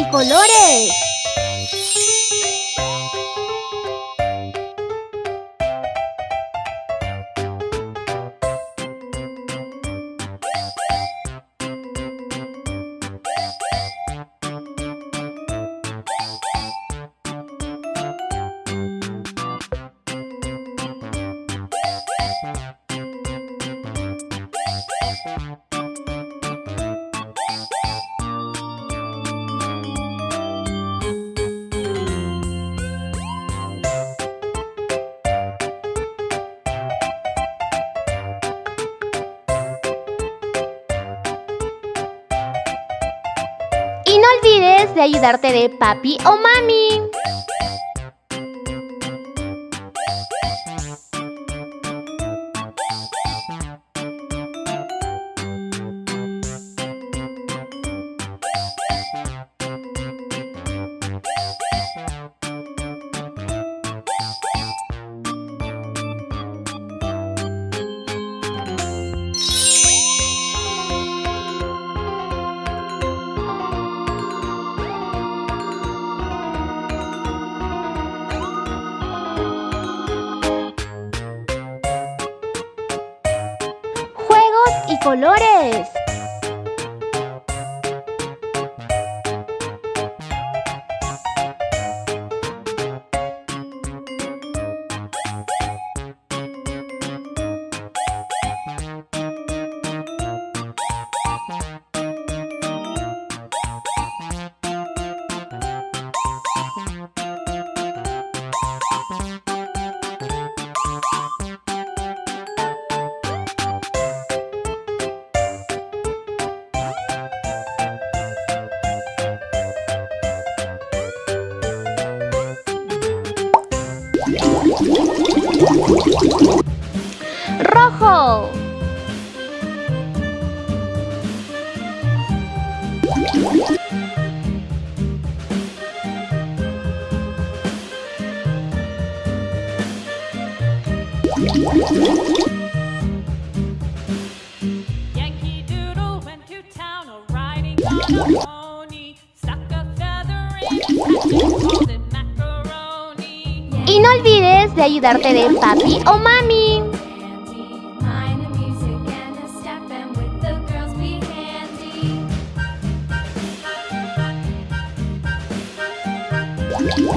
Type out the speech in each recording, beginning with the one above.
y colores. ayudarte de papi o mami. Yankee Doodle went to town a riding on a pony, stuck a feather in, called macaroni. Y no olvides de ayudarte de papi o mami.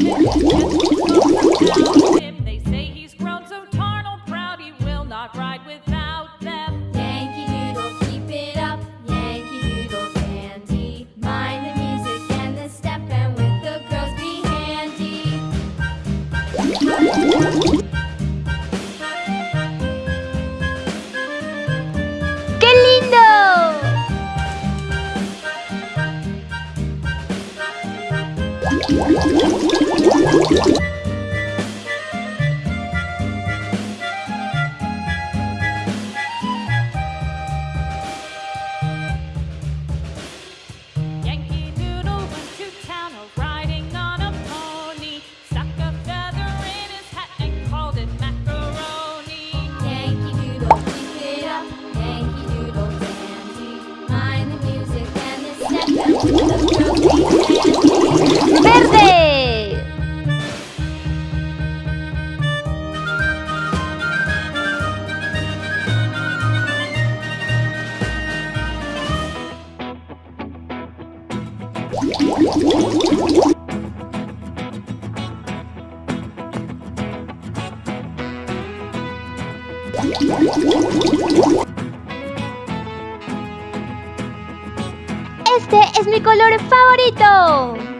Yeah. ¡Este es mi color favorito!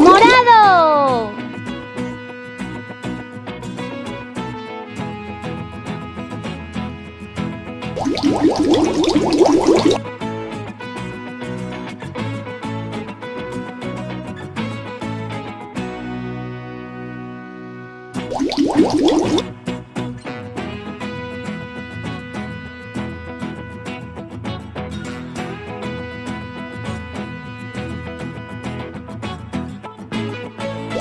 ¡Morado!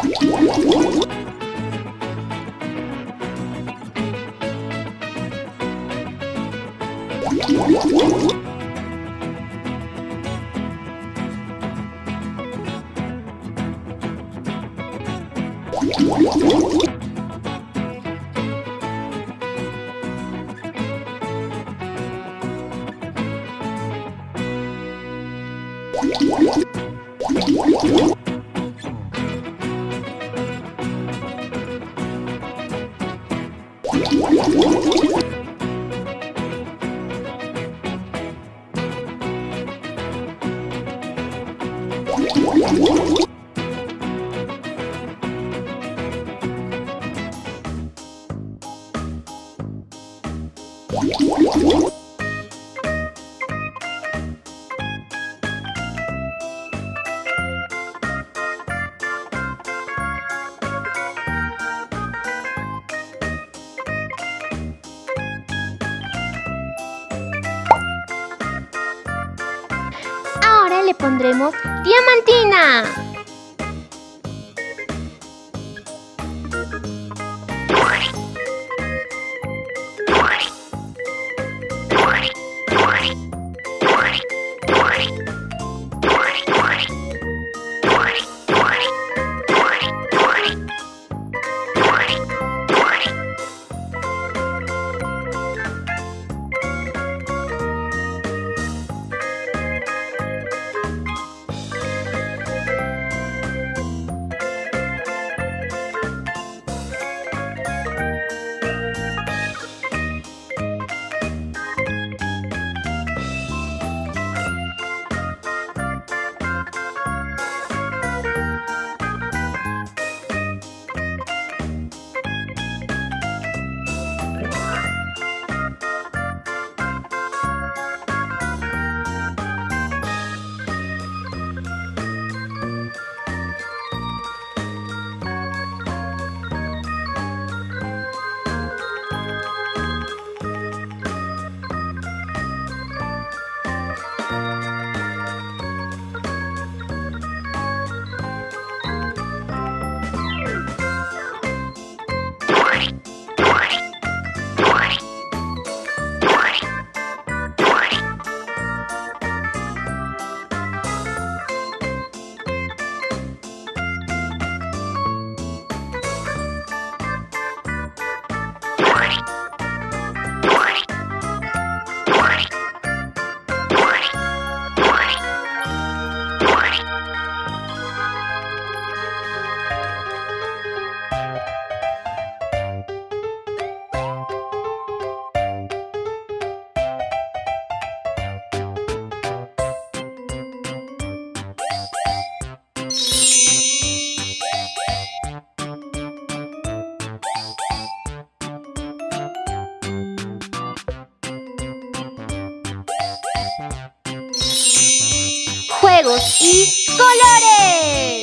What? What? Le pondremos diamantina. Juegos y colores.